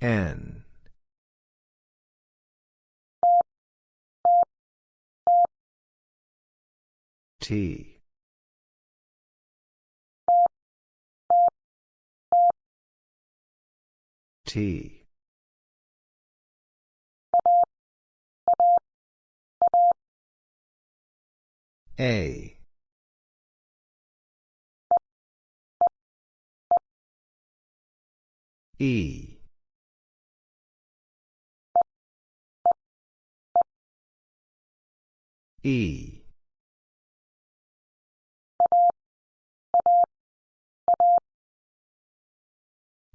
N. T. T. A. E. E.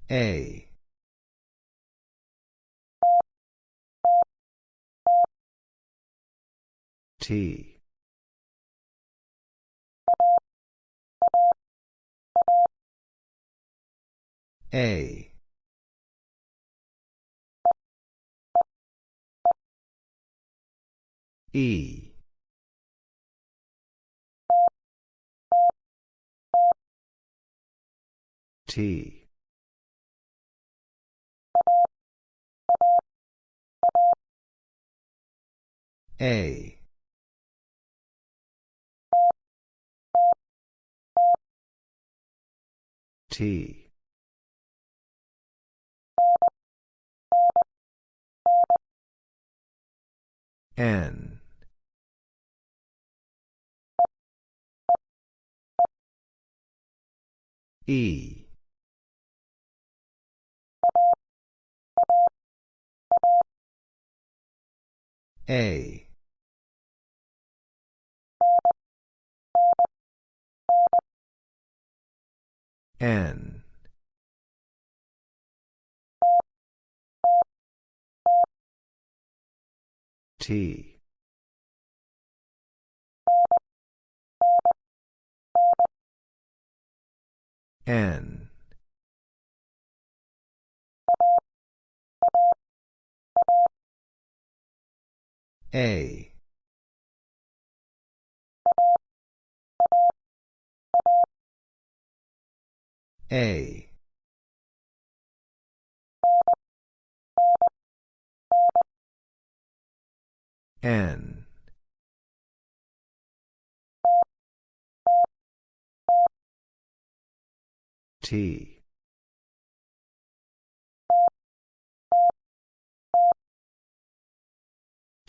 A. T. A. E. T. A. T. N. E. A. N. T. N. A. A. N. T.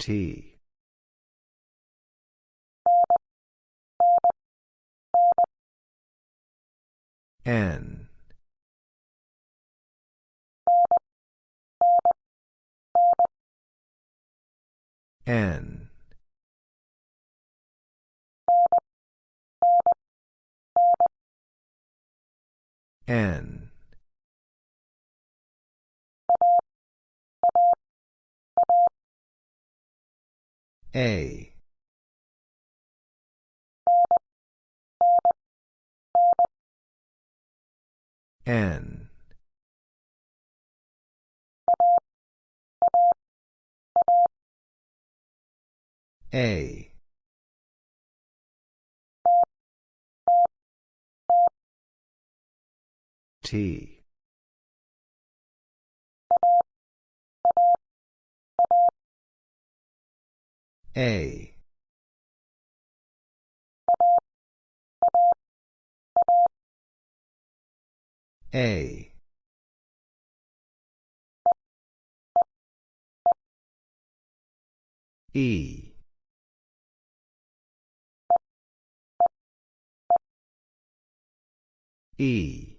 T. N. N. N. A. N. A. T. A. A. E. E.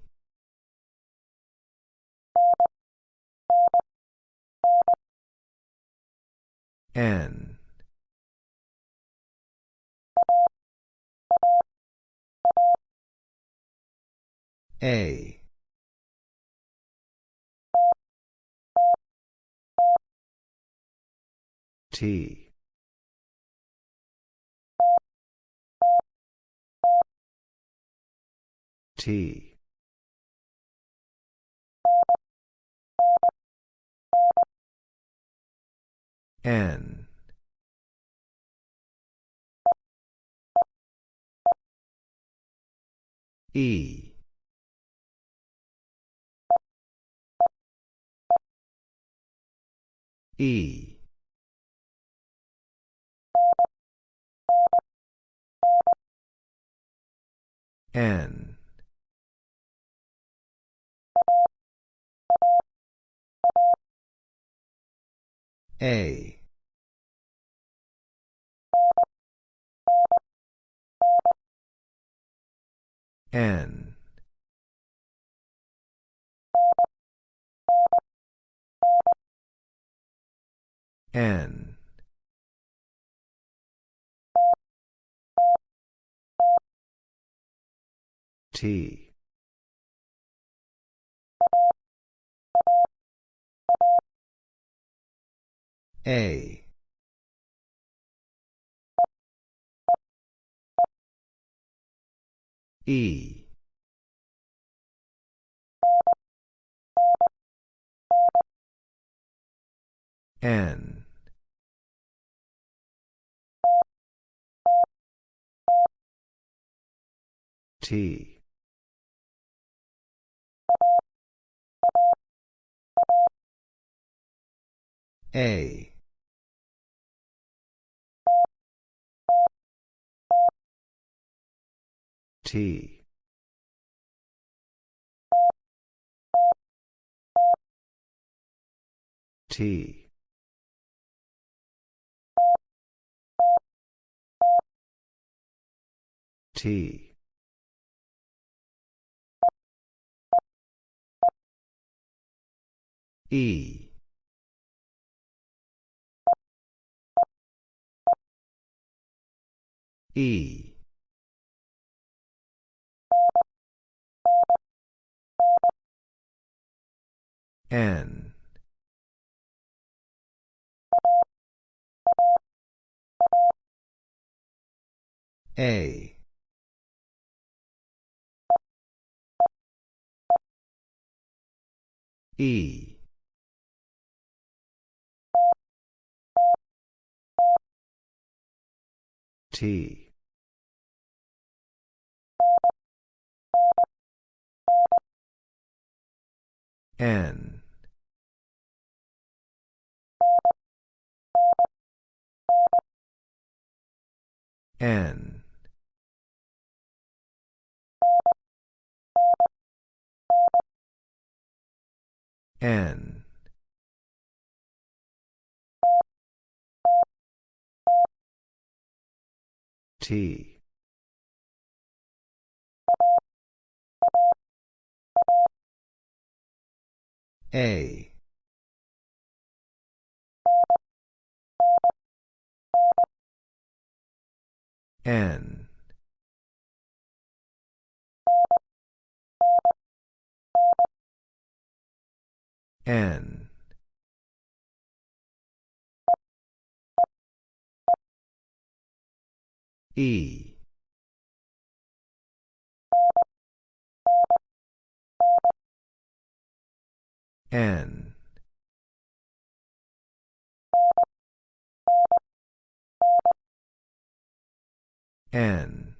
N. A. T. T. N. E. E. N. A. N. N. T. A. E. N. T. A. T. T. T. E. E. N. A. E. T. N. N. N. T. A. N. N. E. N. N.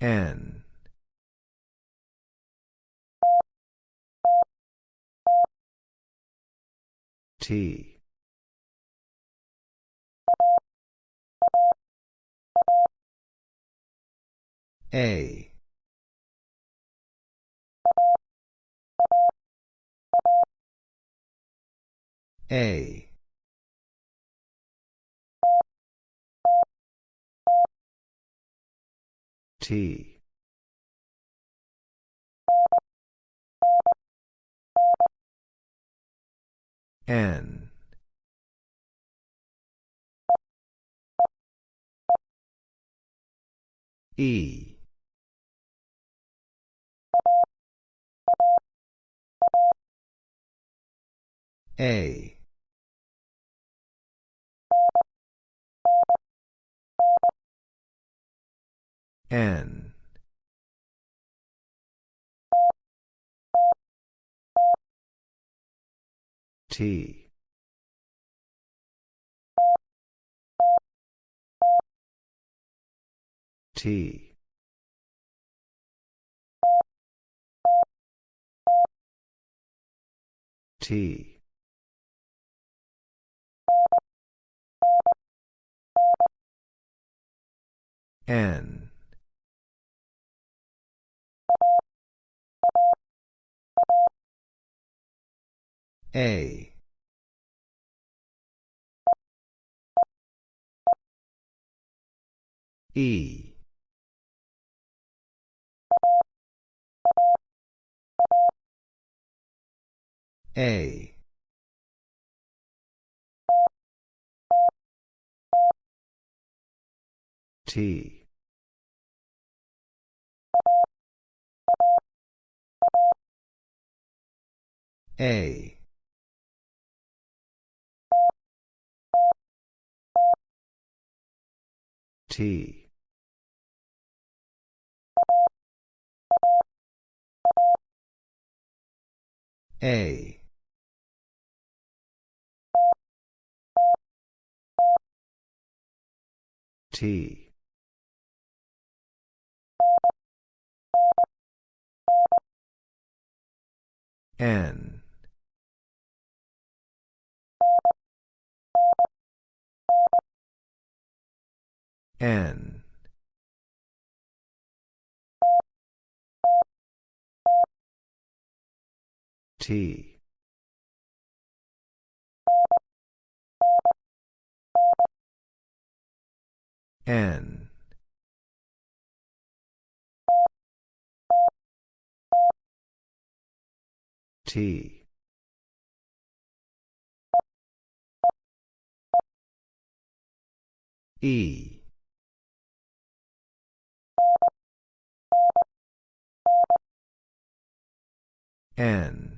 N. T. A. A. T. N. E. A. N. T. T. T. N A E. A. T. A. T. A. T. N. N. T. N. T. E. N.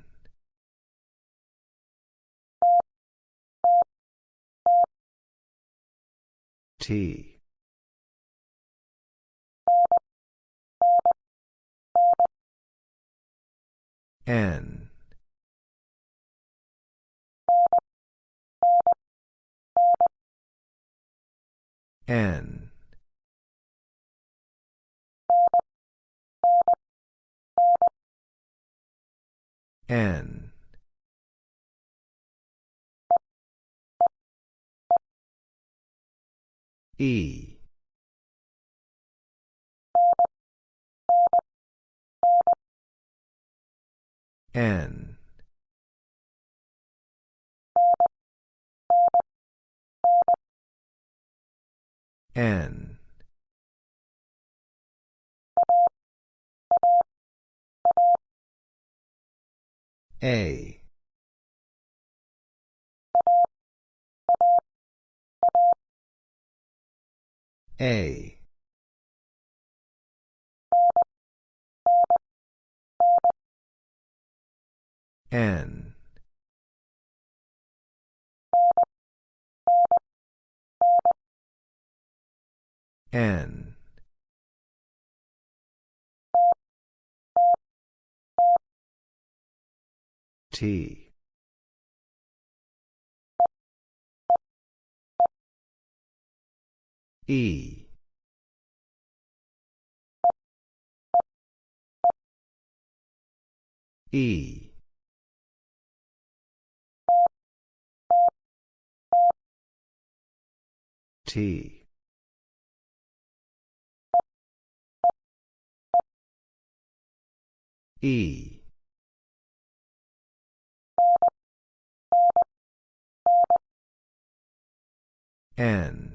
T. N. N. N. E. N. N. A. A. N. N. T. E. E. T. E. N.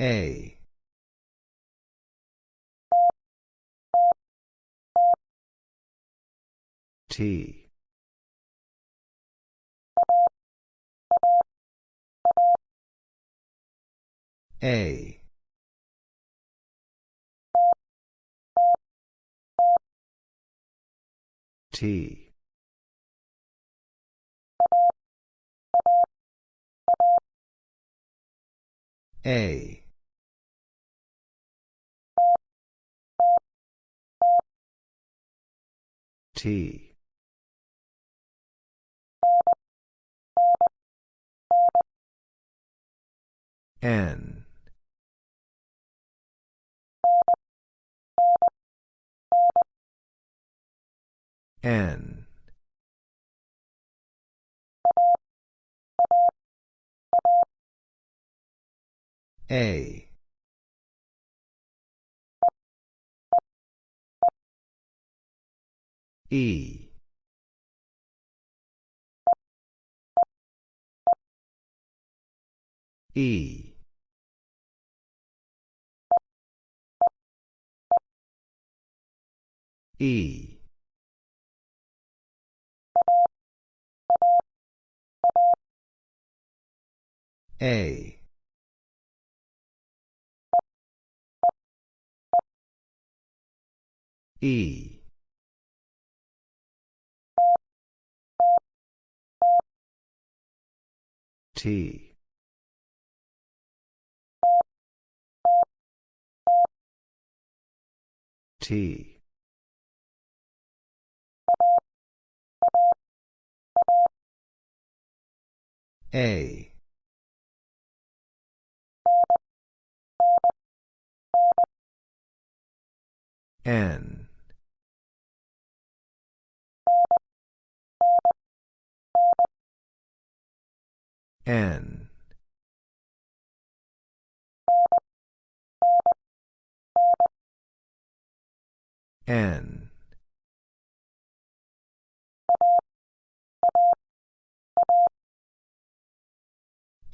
A. T. A. T. A. T. N. N. A. E. E. E. A. E. T. T. A. N. N. N.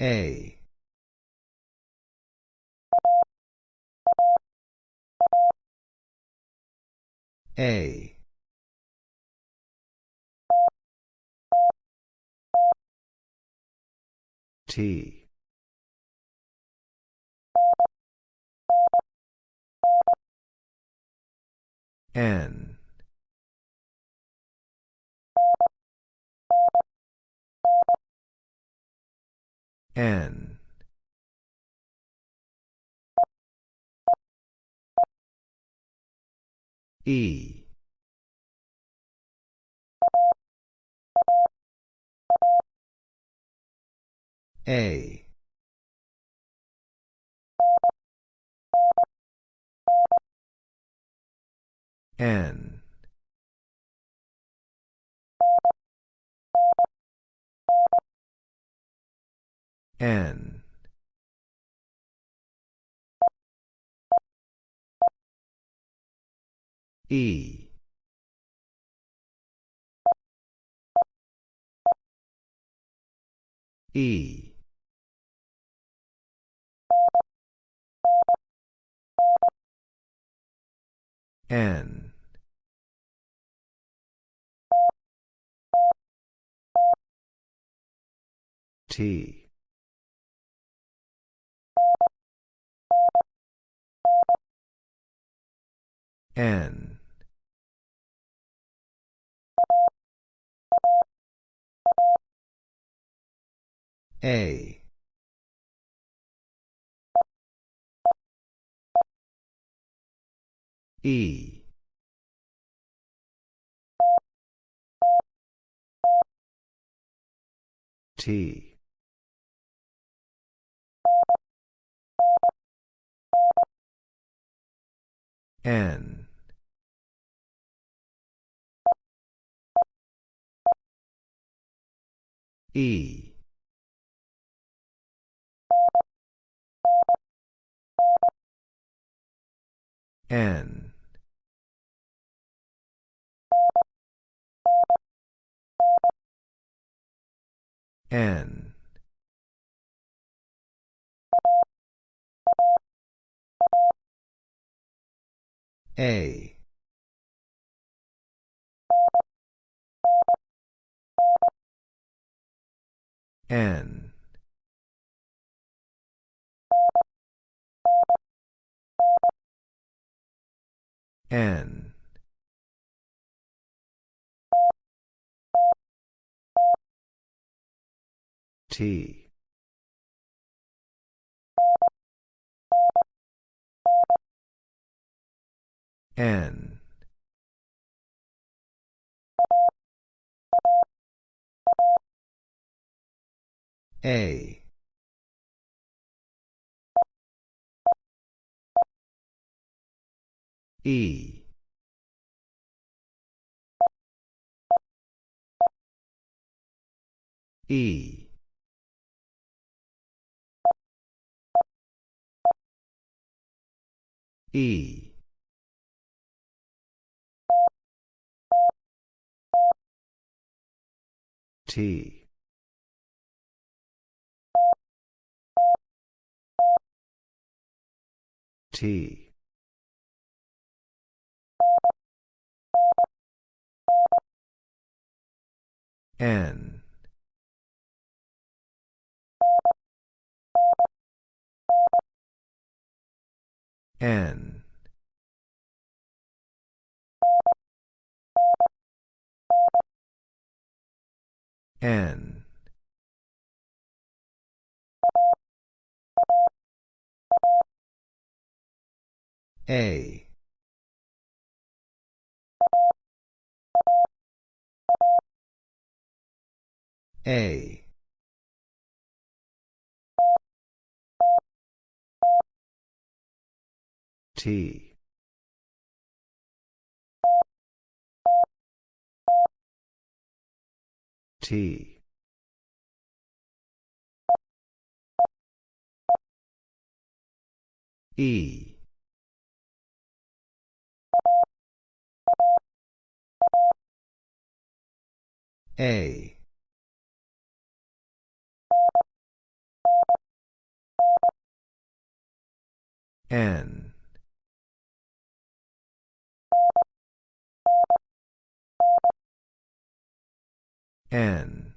A. A. T. N. N. E. A. N. N. E. E. N. T. N. A. E. T. N. E. N. N. A. N. N. T. N. A. E. E. E. T. T. N. N. N. A. A. T. E. A. N. N.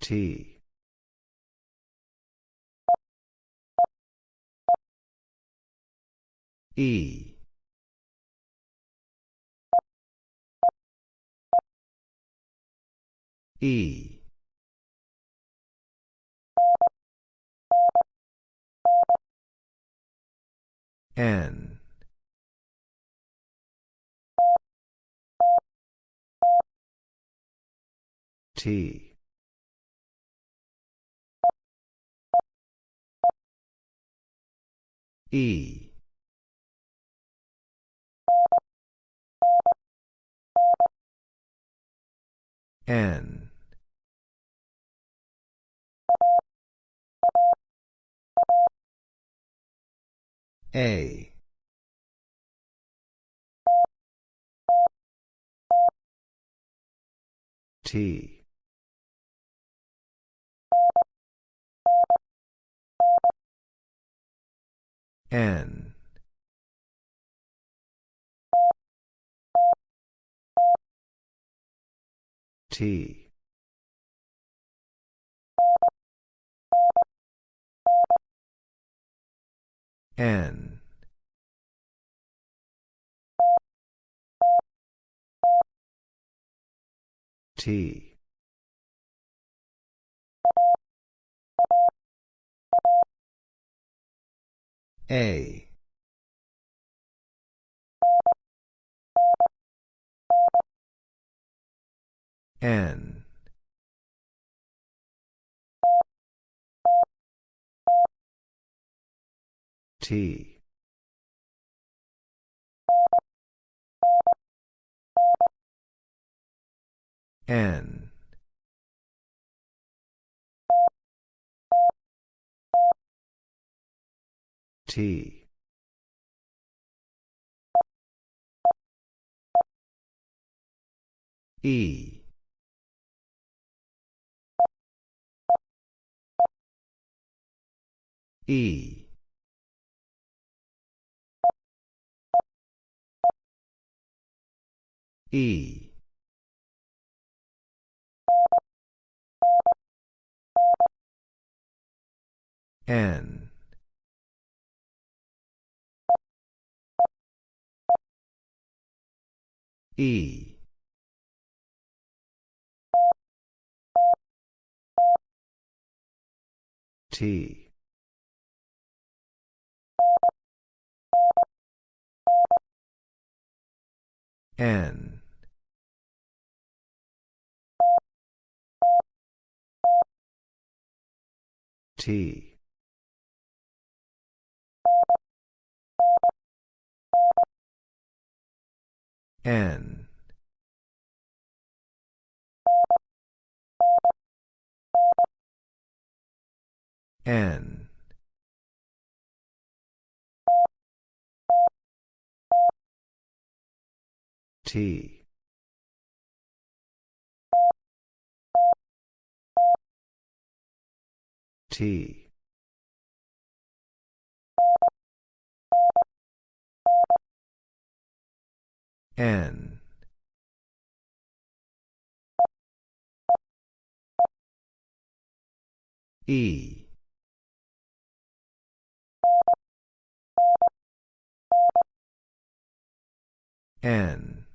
T. E. E. N. T. E. N. A. T. N. T. N. T. A. N. T. N. T. E. E. E. N. E. T. N. T. N. N. T. T N. E. N.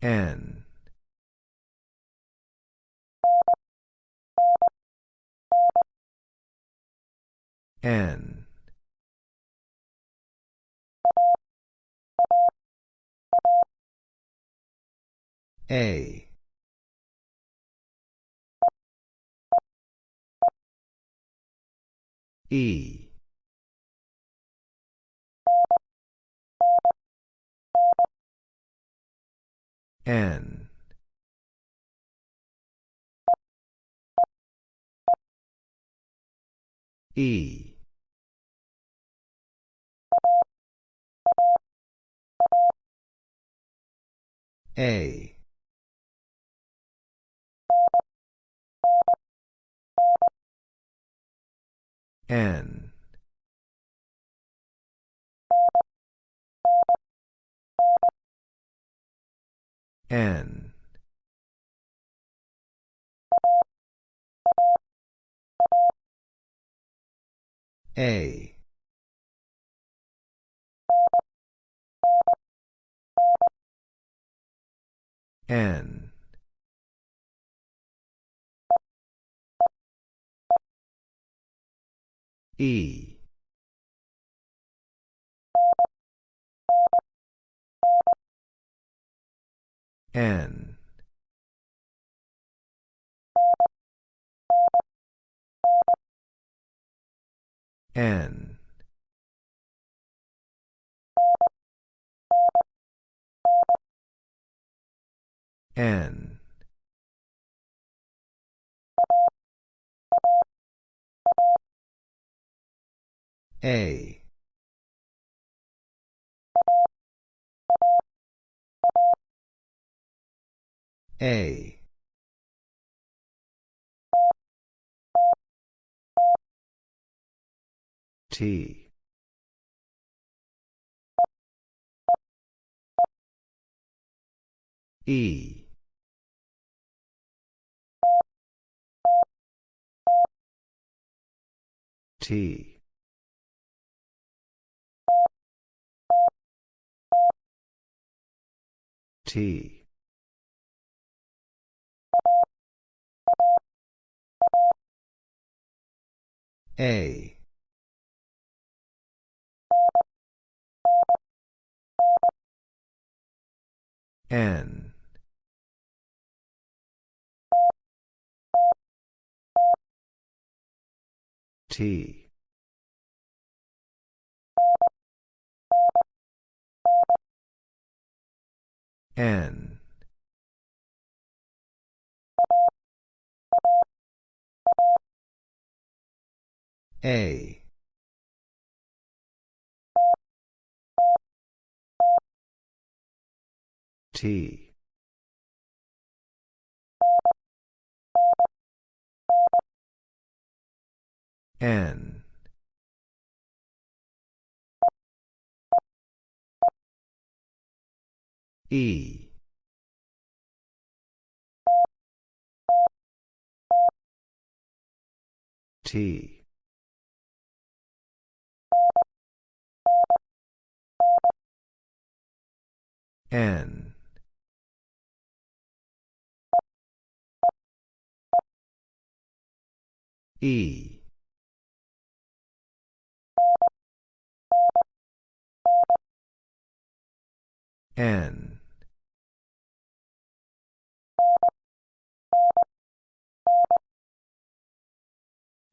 N N. A. E. N. E A. N. N. A N. E. N. N N. A. A. T. E T. T. A. N. T N. A. T. N E. T. N. E. N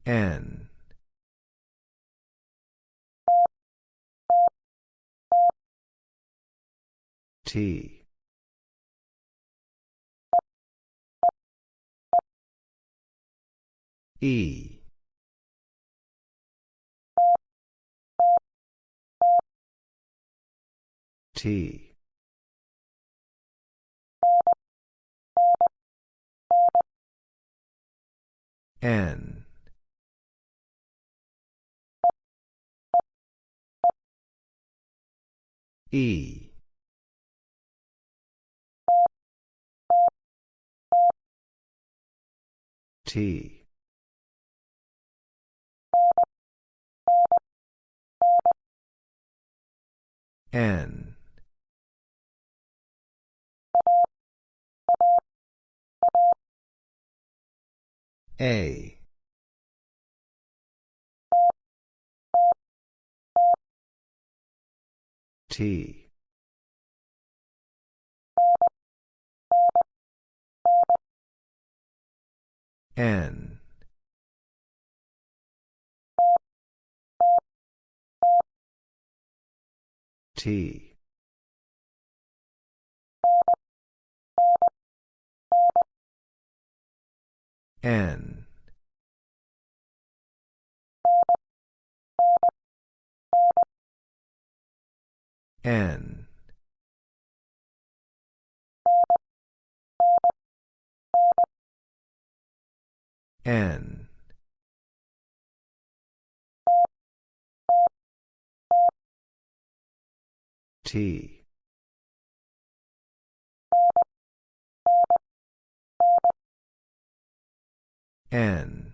N. T. E. T. N. E. T. N. A. T. N. T. N. N. N. T. N.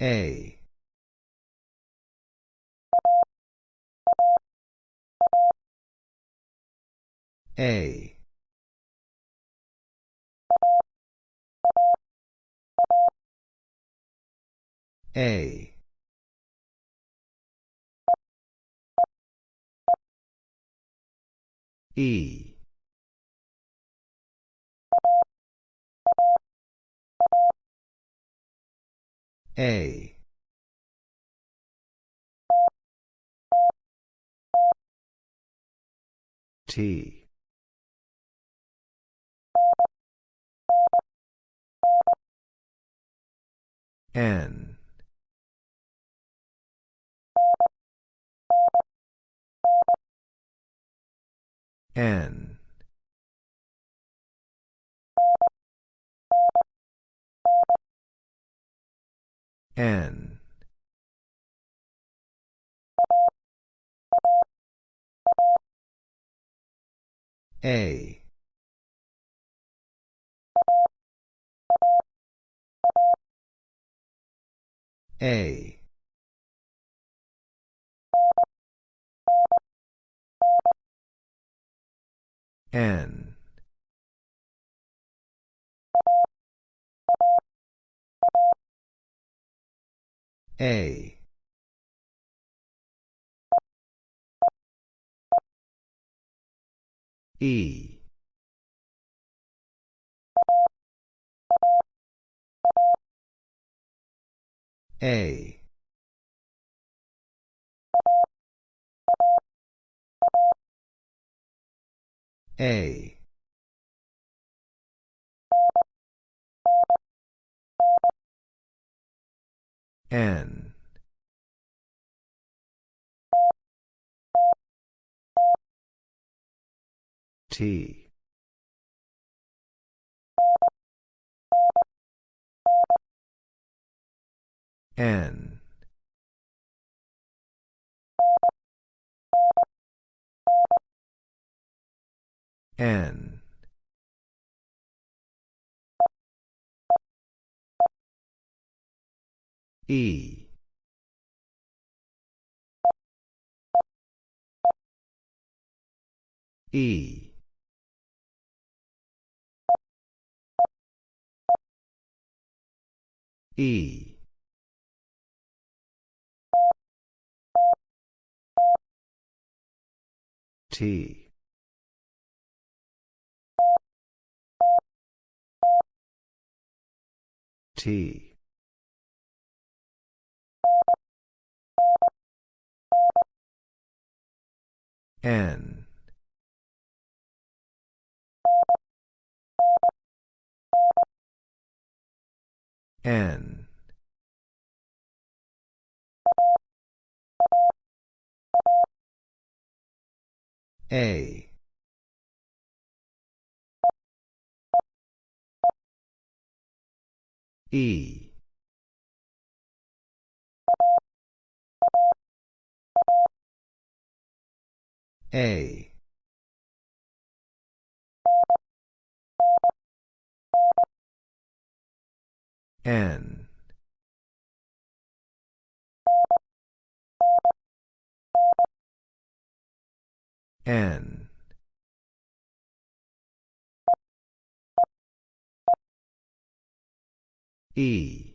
A. A. A. E. A. T. N. N. N. A. A. N. A. E. A. A. N. T. N. N. E. E. E. T. T. N. N. A. E. A. N. N. E.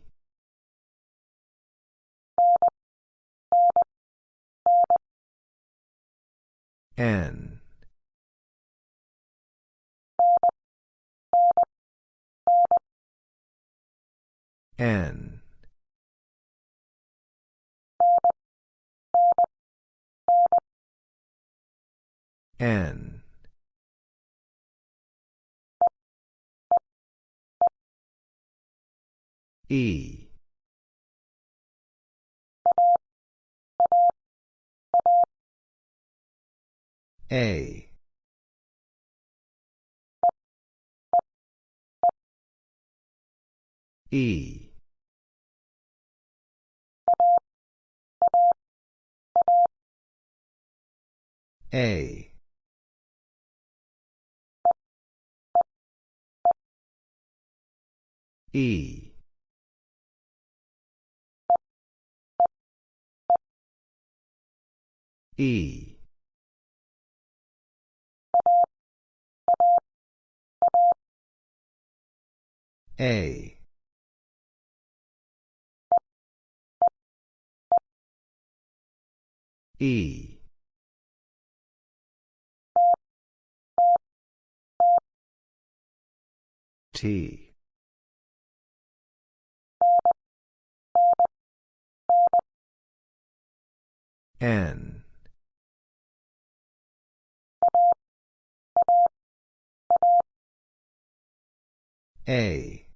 N. N. N. E. A. E. A. E. E. A. E. T. N. A.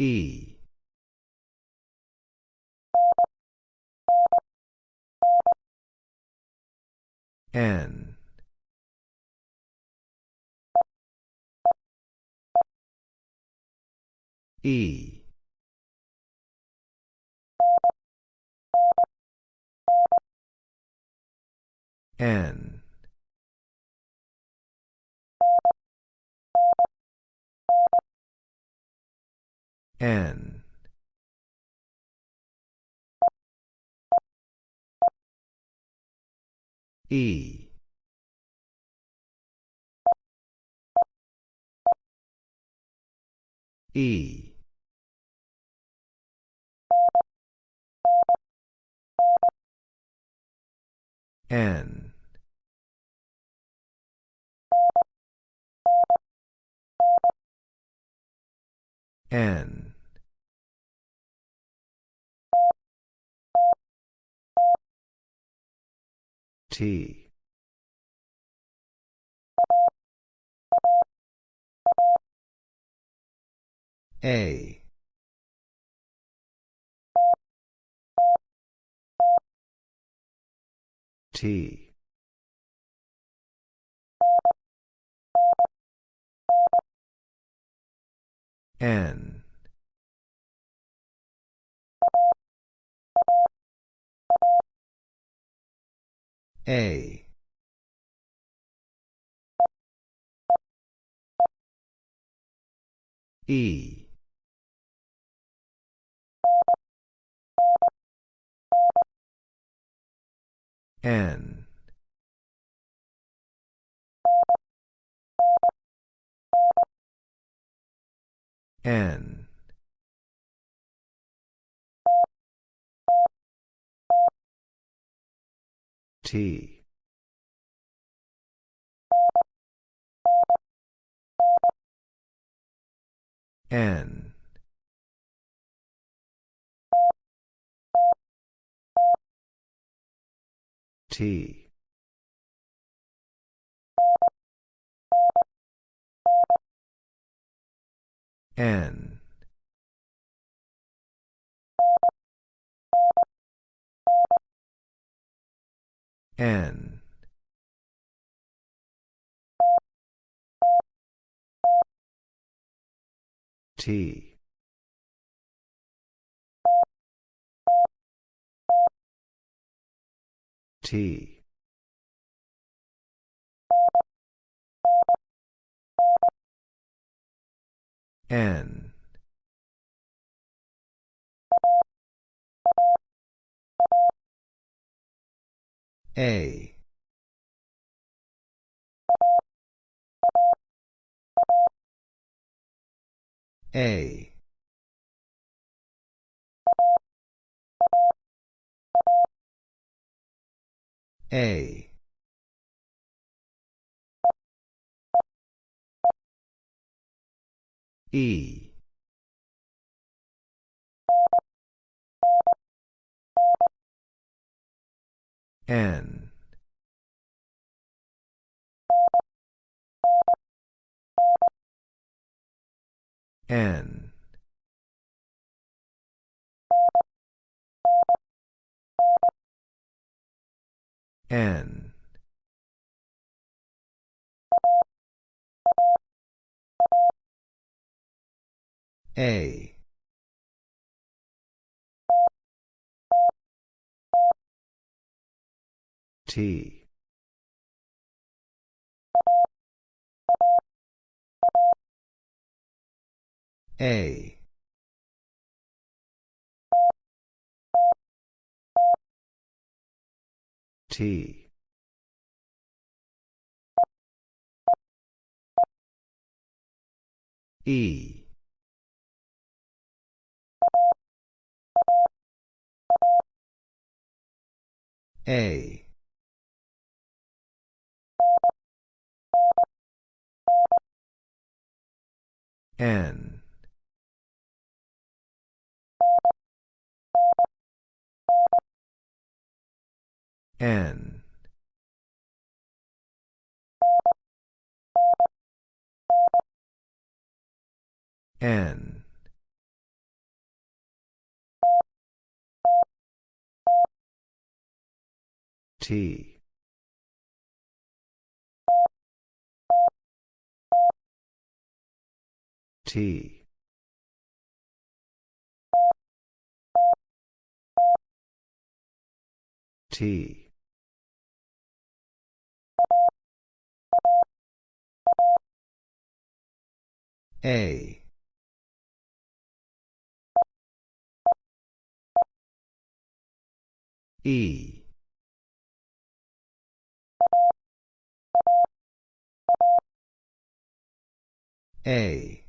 E. N. E. N. N. E. E. N. N. T. A. T. N. A. E. N. N. T. N. T. N. N. T. T. N. A. A. A. E. N. N. N. A. T. A. T. E. A. N. N. N. T. T. T. A. E. A.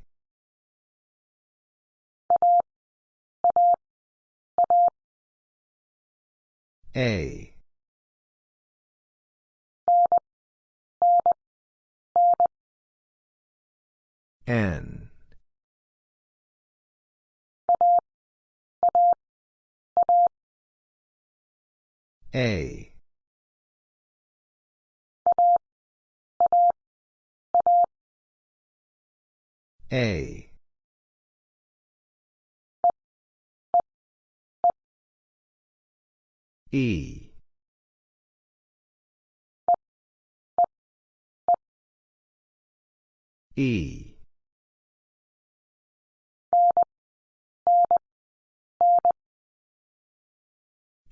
A. N. A. A. E. E.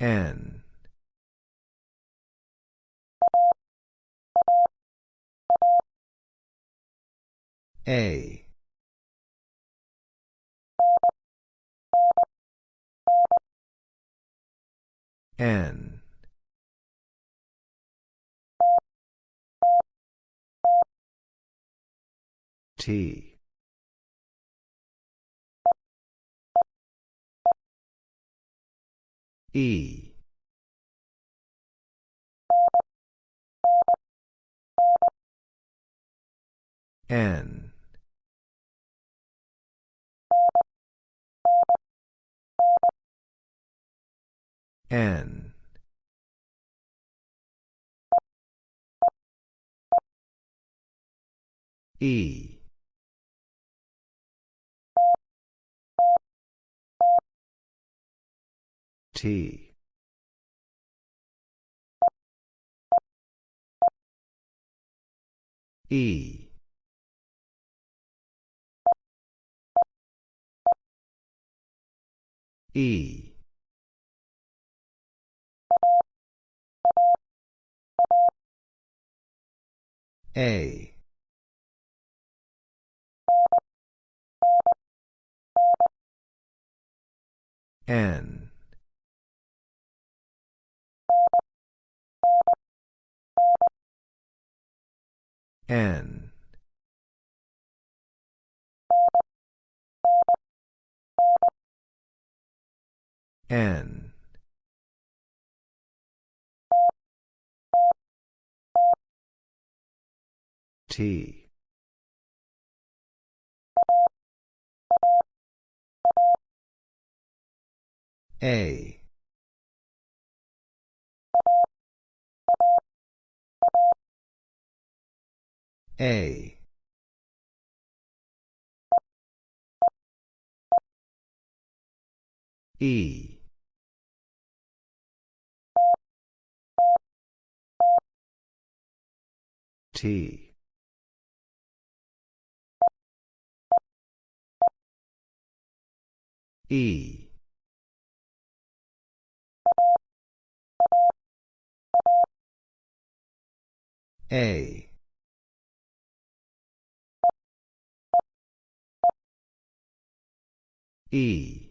N. A. N. T. E. N. N. E. T. E. E. A. N. N. N. T. A. A. E. T. E. A. E.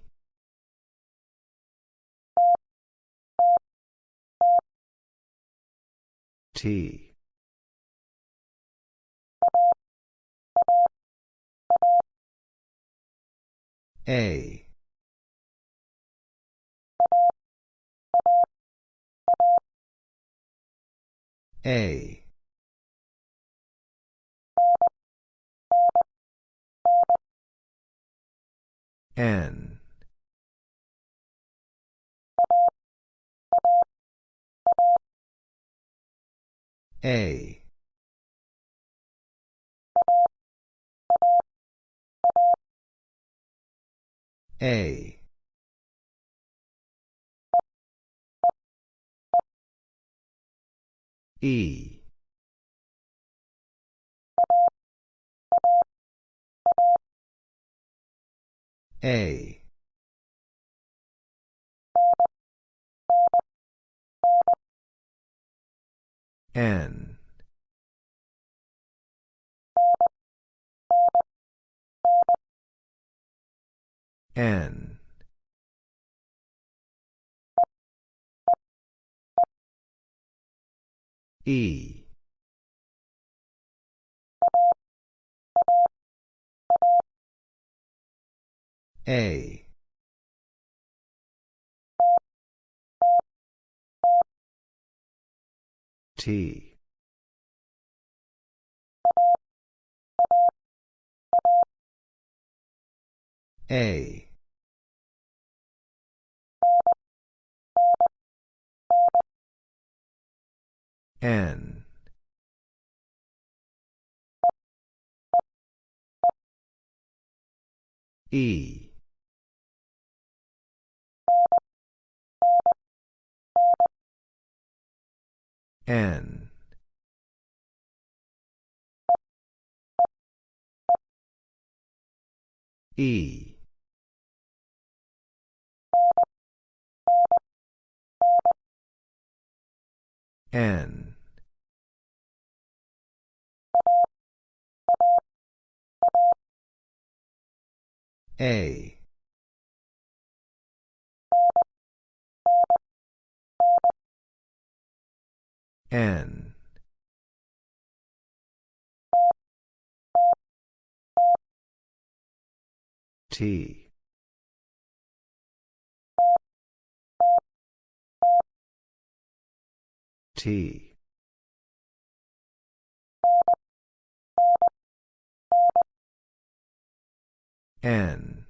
T. A. A. N. A. A. E. A. N. N. E. A. T. A. N. E. N. E. N. A. N. T. T. N.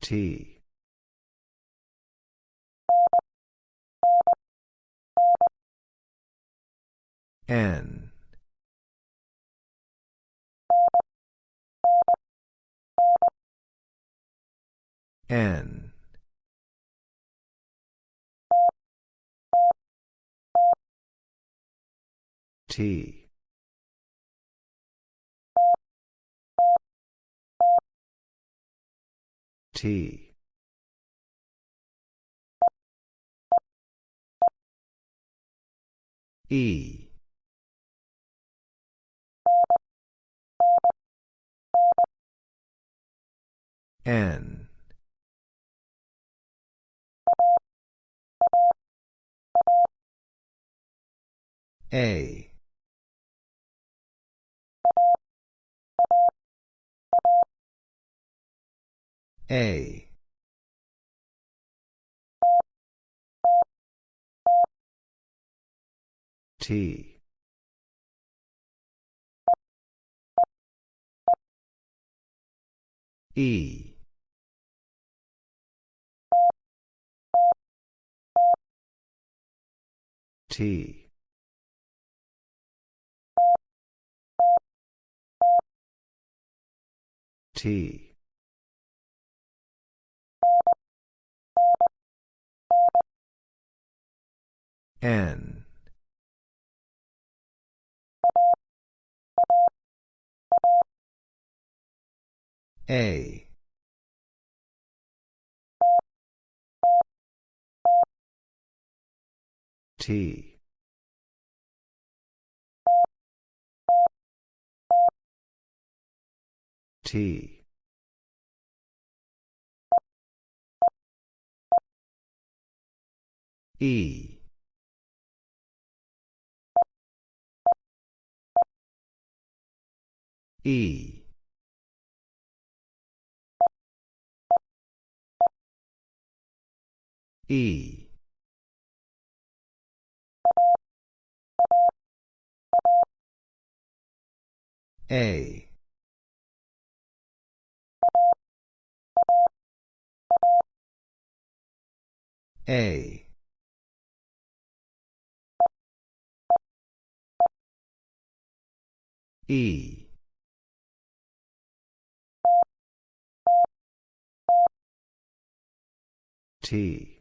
T. N. N. T. T. E. N. A. A. T. E. T. T. N. A. T. T. E. E. E. A. A. E. T.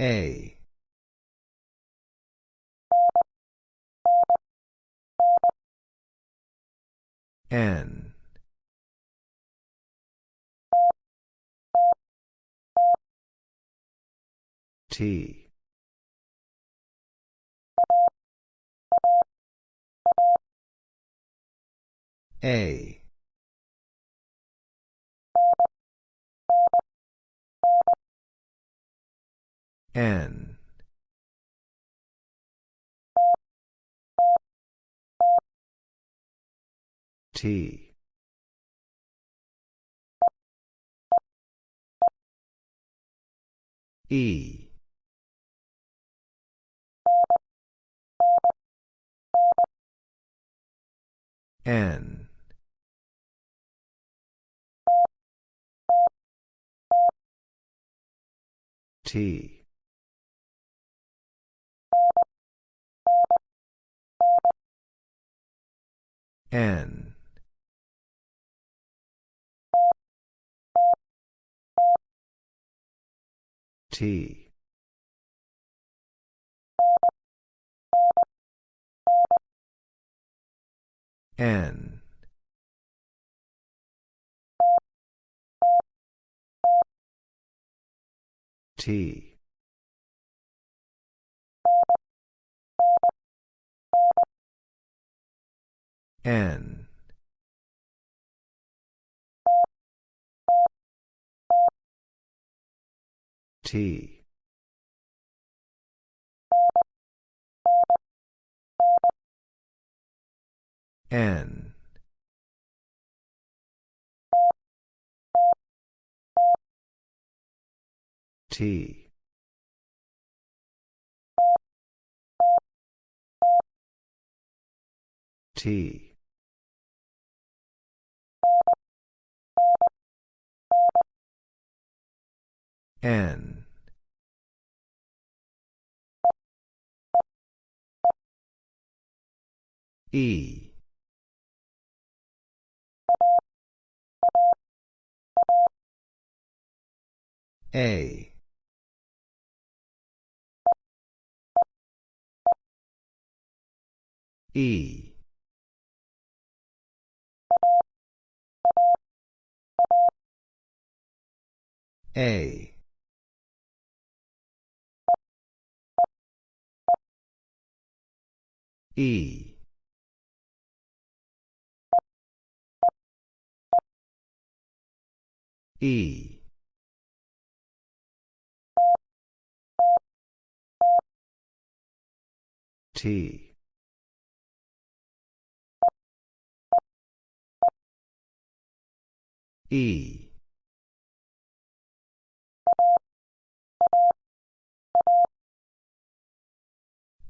A. N. T. A. N. T. E. N. T. N. T. N. T. N. T. N. T. T. N. E. A. E. A. E. E. T. E.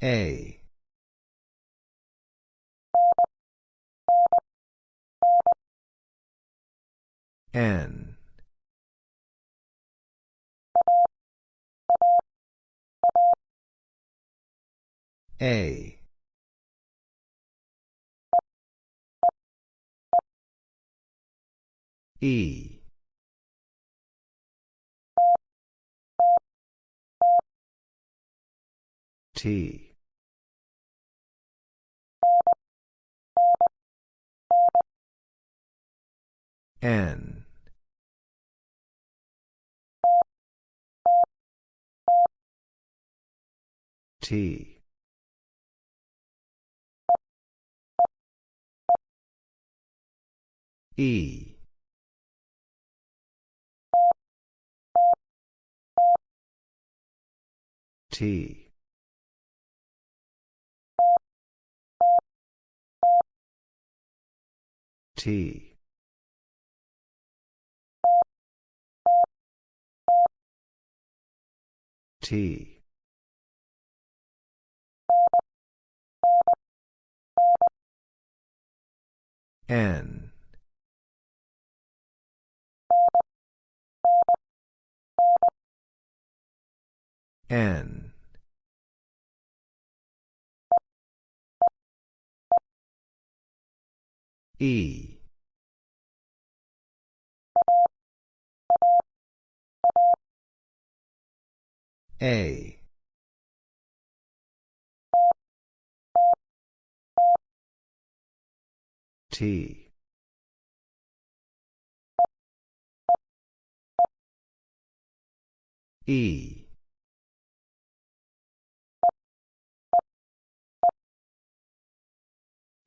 A. N. A. E. T. N. T. E. T. T. T. N. N. E. A. T. E.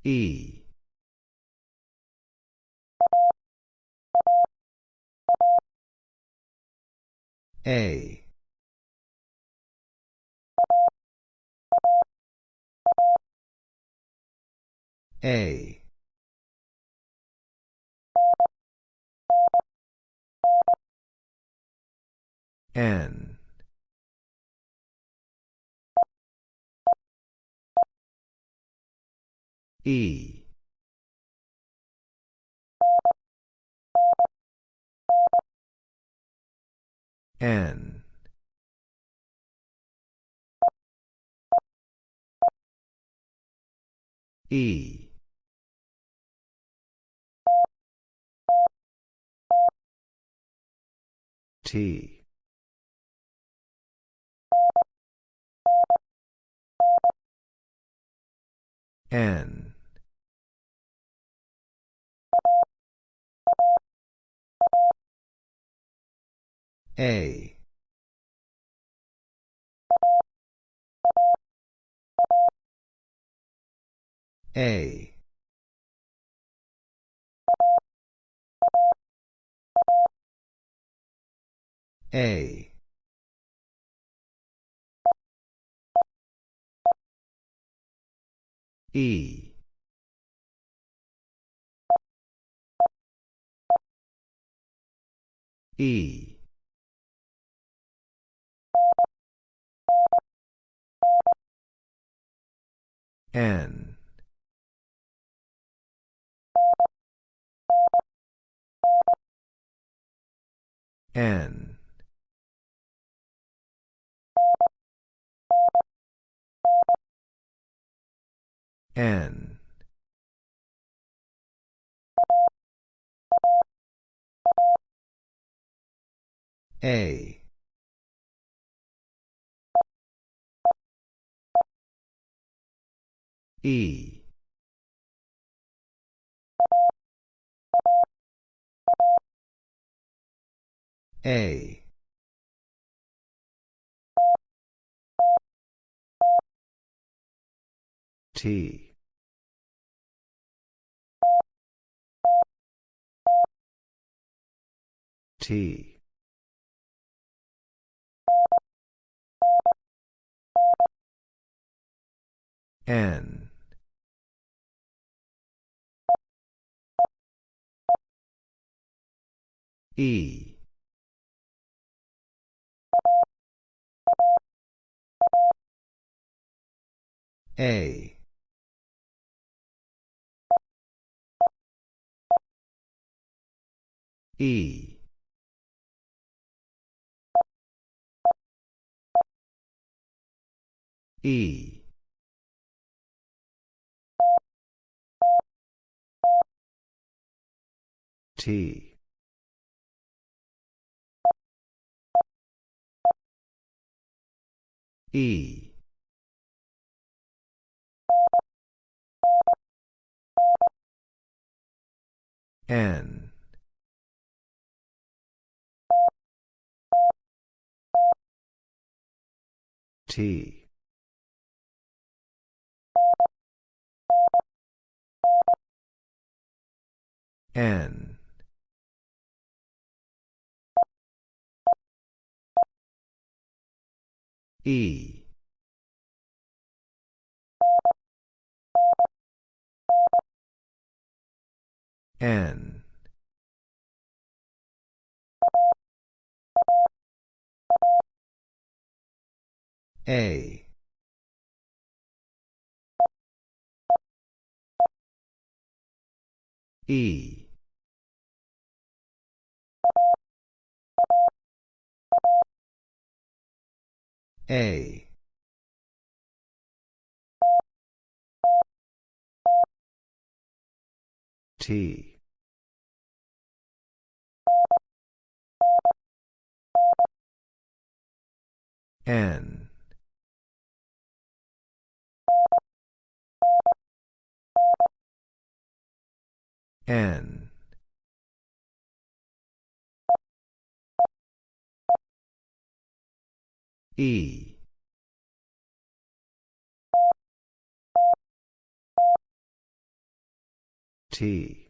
E. A. A. N. E. N. E. T. N. A. A. A. E. E. N. N. N. A. E. A. T. T. N. E. A. E. E. T. E. N. T. N. E. N. A. E. A. T. N. N. E. T.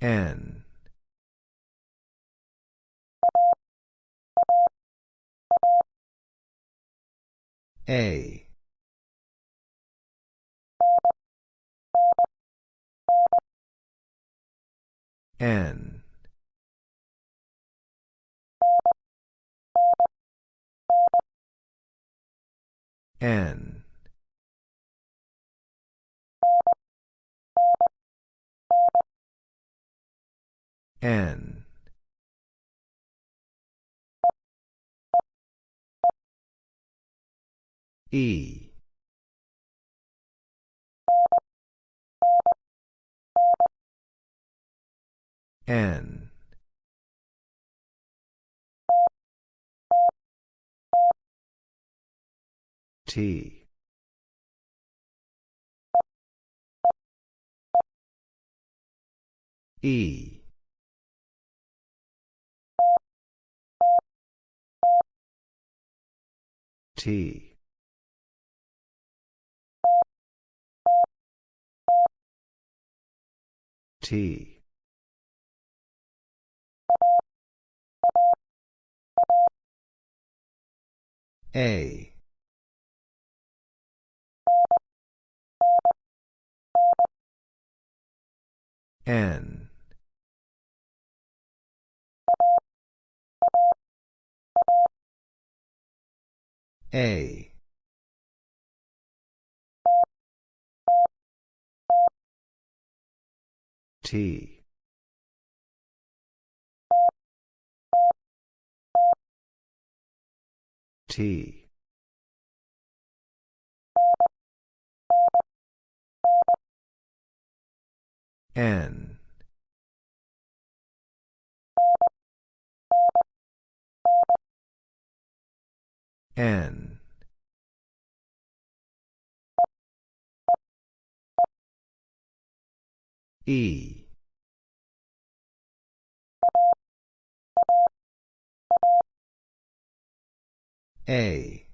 N. A. N. N. N. E. N. T. E. T. T. A. N. A. T. T. N. N. E. A.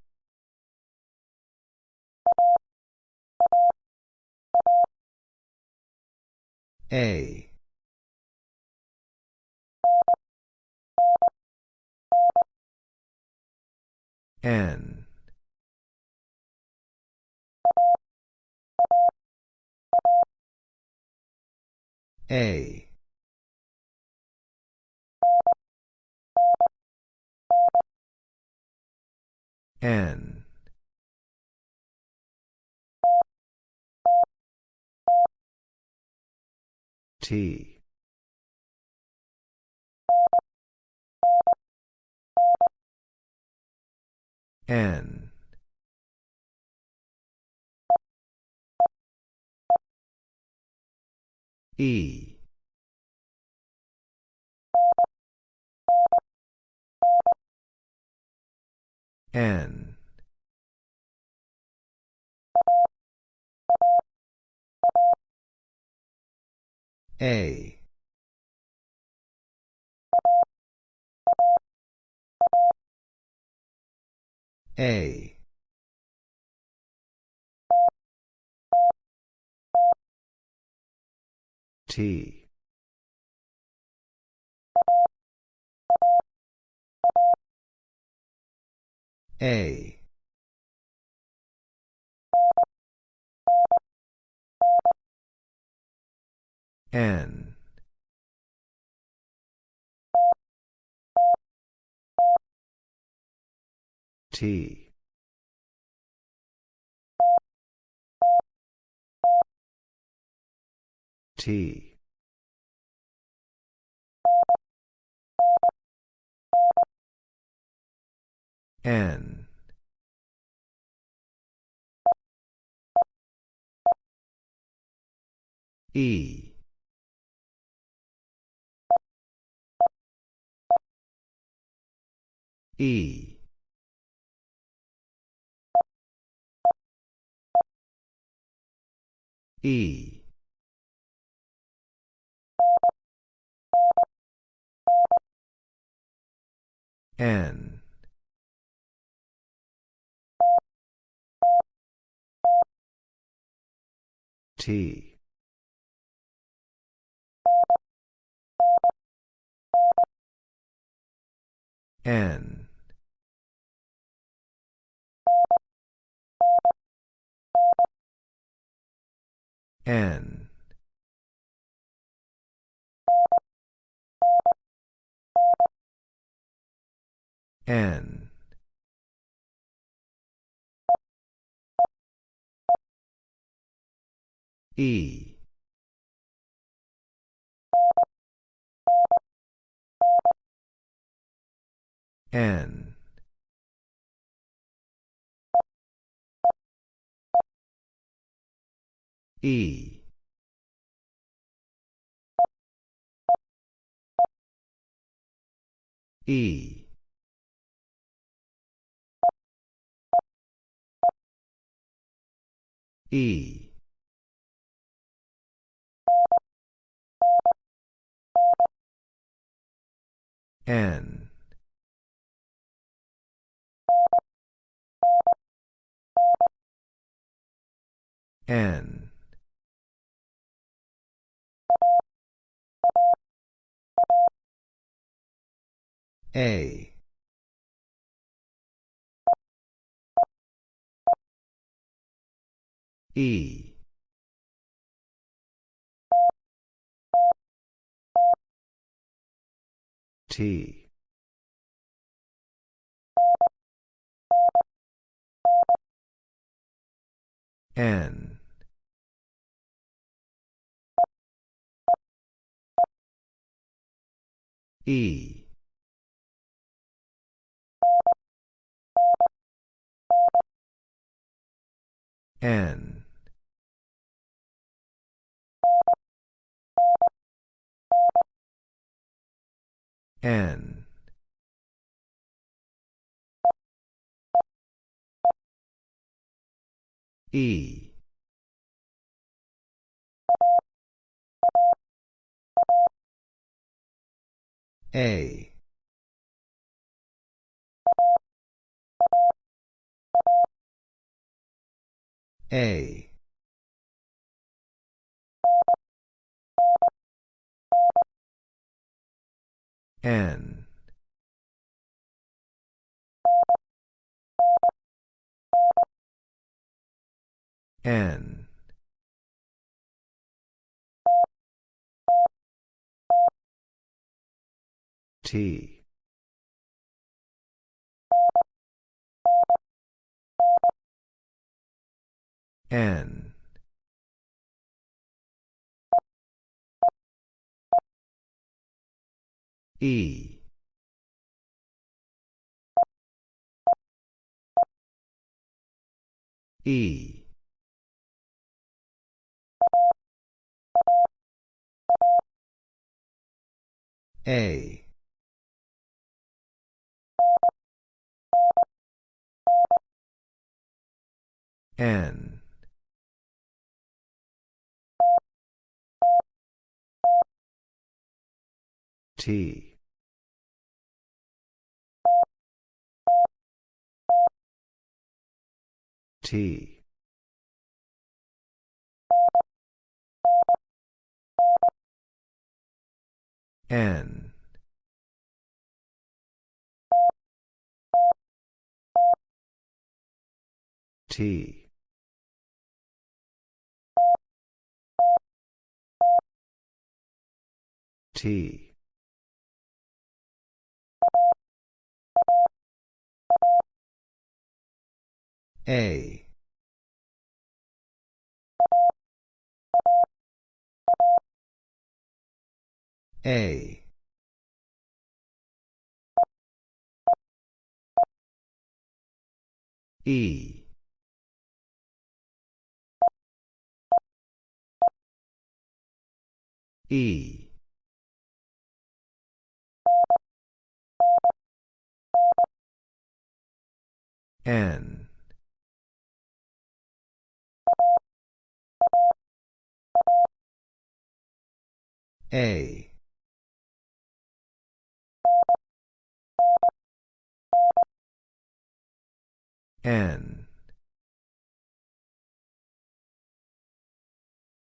A. N. A. N. T. N. E. N. A. A. T. A. N. T. T. N. E. E. E. N. T. N. N. N. E. N. E. E. E. N. N. A. E. T. N. E. N. N. E. A. A. N. N. T. N. E. E. A. N. T. T. N. T. T. A. A. E. E. N. A. N.